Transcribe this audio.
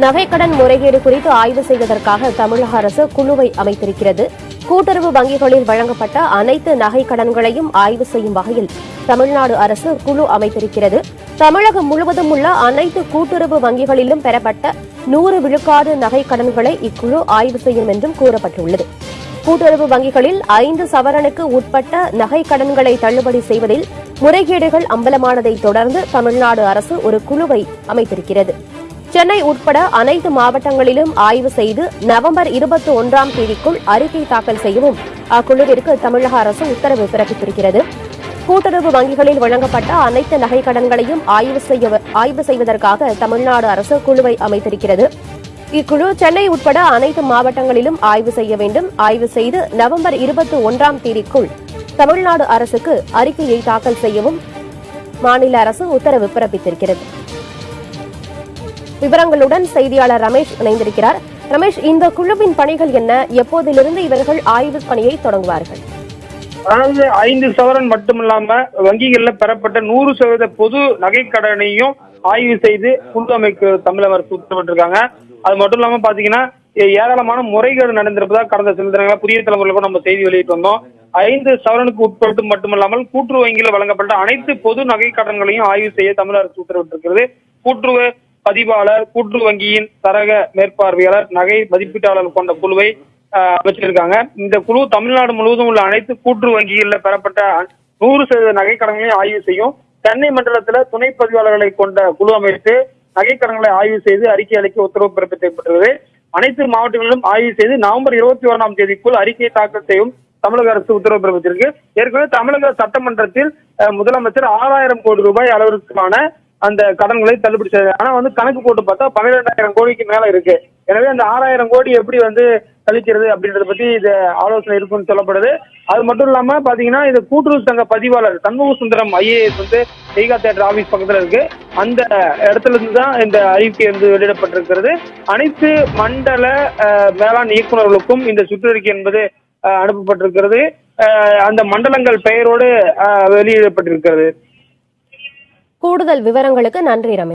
நகைக்கடன் முறைகேடு குறித்து ஆய்வு செய்வதற்காக தமிழக அரசு குழுவை அமைத்திருக்கிறது. கூட்டுறவு வங்கிகளில் வழங்கப்பட்ட அனைத்து நகை கடன்களையும் ஆய்வு செய்யும் வகையில் தமிழ்நாடு அரசு குழு அமைத்திருக்கிறது. தமிழகம் முழுவதும் உள்ள அனைத்து கூட்டுறவு வங்கிகளிலும் பெறப்பட்ட நூறு விழுக்காடு நகைக் கடன்களை இக்குழு ஆய்வு செய்யும் என்றும் கூறப்பட்டுள்ளது. கூட்டுறவு வங்கிகளில் ஐந்து சவரனுக்கு உட்பட்ட நகை கடன்களை தள்ளுபடி செய்வதில் முறைகேடுகள் அம்பலமானதை தொடர்ந்து தமிழ்நாடு அரசு ஒரு குழுவை அமைத்திருக்கிறது. சென்னை உட்பட அனைத்து மாவட்டங்களிலும் ஆய்வு செய்து நவம்பர் இருபத்தி ஒன்றாம் தேதிக்குள் அறிக்கை தாக்கல் செய்யவும் அக்குழுவிற்கு தமிழக அரசு உத்தரவு பிறப்பித்திருக்கிறது. கூட்டுறவு வங்கிகளில் வழங்கப்பட்ட அனைத்து நகை கடன்களையும் ஆய்வு செய்ய ஆய்வு செய்வதற்காக தமிழ்நாடு அரசு குழுவை அமைத்திருக்கிறது. இக்குழு சென்னை உட்பட அனைத்து மாவட்டங்களிலும் ஆய்வு செய்ய வேண்டும். ஆய்வு செய்து நவம்பர் இருபத்தி ஒன்றாம் தேதிக்குள் தமிழ்நாடு அரசுக்கு அறிக்கையை தாக்கல் செய்யவும் மாநில அரசு உத்தரவு பிறப்பித்திருக்கிறது. விவரங்களுடன் செய்தியாளர் ரமேஷ் இணைந்திருக்கிறார். ரமேஷ் இந்த குழுவின் பணிகள் என்ன? எப்போதிலிருந்து இவர்கள் ஆய்வு பணியை தொடங்குவார்கள்? அதாவது ஐந்து சவரன் மட்டுமில்லாம வங்கிகள்ல பெறப்பட்ட நூறு சதவீத பொது நகைக்கடனையும் ஆய்வு செய்து குழு அமைக்க தமிழக அரசு உத்தரவிட்டிருக்காங்க அது மட்டும் இல்லாம பாத்தீங்கன்னா ஏராளமான முறைகேடு நடந்திருப்பதா கடந்த சில தினங்களா புதிய தலைமுறையில் கூட நம்ம செய்தி வெளியிட்டு வந்தோம். ஐந்து சவரனுக்கு உட்பட்டு மட்டுமல்லாமல் கூட்டுறவு வங்கியில் வழங்கப்பட்ட அனைத்து பொது நகை கடன்களையும் ஆய்வு செய்ய தமிழக அரசு உத்தரவிட்டிருக்கிறது கூட்டுறவு பதிவாளர் கூட்டு வங்கியின் தரக மேற்பார்வையாளர் நகை மதிப்பீட்டாளர் கொண்ட குழுவை அமைச்சிருக்காங்க. இந்த குழு தமிழ்நாடு முழுவதும் உள்ள அனைத்து கூட்டு வங்கிகளில் பெறப்பட்ட நூறு சதவீத நகை கடன்களையும் ஆய்வு செய்யும். சென்னை மண்டலத்துல துணை பதிவாளர்களை கொண்ட குழு அமைத்து நகை கடன்களை ஆய்வு செய்து அறிக்கை அளிக்க உத்தரவு பிறப்பிக்கப்பட்டுள்ளது அனைத்து மாவட்டங்களிலும் ஆய்வு செய்து நவம்பர் இருபத்தி ஓராம் தேதிக்குள் அறிக்கை தாக்கல் செய்யும் தமிழக அரசு உத்தரவு பிறப்பித்திருக்கு. ஏற்கனவே தமிழக சட்டமன்றத்தில் முதலமைச்சர் ஆறாயிரம் கோடி ரூபாய் அளவிற்கான அந்த கடன்களை தள்ளுபடி செய்தார் ஆனா வந்து கணக்கு போட்டு பார்த்தா பன்னிரெண்டாயிரம் கோடிக்கு மேல இருக்கு. எனவே அந்த ஆறாயிரம் கோடி எப்படி வந்து கழிக்கிறது அப்படின்றத பத்தி இது ஆலோசனை இருக்குன்னு சொல்லப்படுது. அது மட்டும் இல்லாம பாத்தீங்கன்னா இது கூட்டுறவு சங்க பதிவாளர் சண்முக சுந்தரம் ஐஏஎஸ் வந்து ஈகா தேட்டர் ஆபீஸ் பக்கத்துல இருக்கு. அந்த இடத்துல இருந்து தான் இந்த அறிவிக்கை வந்து வெளியிடப்பட்டிருக்கிறது. அனைத்து மண்டல அஹ், வேளாண் இயக்குநர்களுக்கும் இந்த சுற்றறிக்கை என்பது அஹ், அனுப்பப்பட்டிருக்கிறது. அந்த மண்டலங்கள் பெயரோடு வெளியிடப்பட்டிருக்கிறது. கூடுதல் விவரங்களுக்கு நன்றி ரமேஷ்.